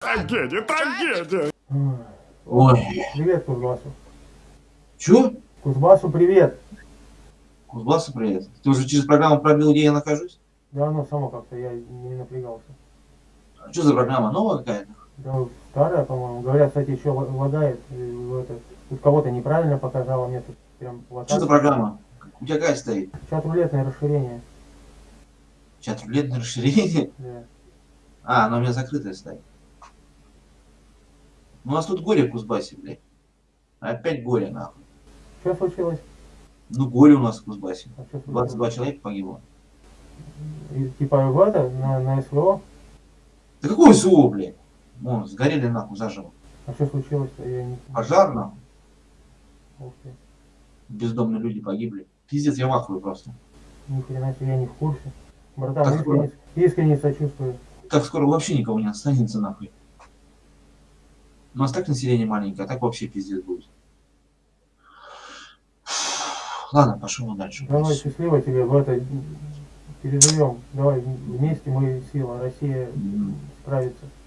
Трагедия, трагедия! Ой. Привет Кузбассу. Чё? Кузбассу привет. Кузбассу привет. Ты уже через программу пробил, где я нахожусь? Да, оно само как-то, я не напрягался. А что за программа? Новая какая-то? Да, старая, по-моему. Говорят, кстати, еще ла- лагает. это, тут кого-то неправильно показало, мне тут прям Что за программа? У тебя какая стоит? Чат рулетное расширение. Чат рулетное расширение? Да. А, она у меня закрытая стоит. Ну, у нас тут горе в Кузбассе, блядь. Опять горе, нахуй. Что случилось? Ну, горе у нас в Кузбассе. А что 22 случилось? человека погибло. И, типа в это, на, на СВО? Да какой СУ, блядь? Вон, сгорели нахуй заживо. А что случилось-то? Я не... Пожар, нахуй. Ух ты. Бездомные люди погибли. Пиздец, я в ахуе просто. Ни хрена себе, я не в курсе. Братан, Так искренне, искренне сочувствую. Так скоро вообще никого не останется, нахуй. У нас так население маленькое, а так вообще пиздец будет. Ладно, пошел дальше. Давай, счастливо тебе в это переживем. Давай, вместе мы сила, Россия справится.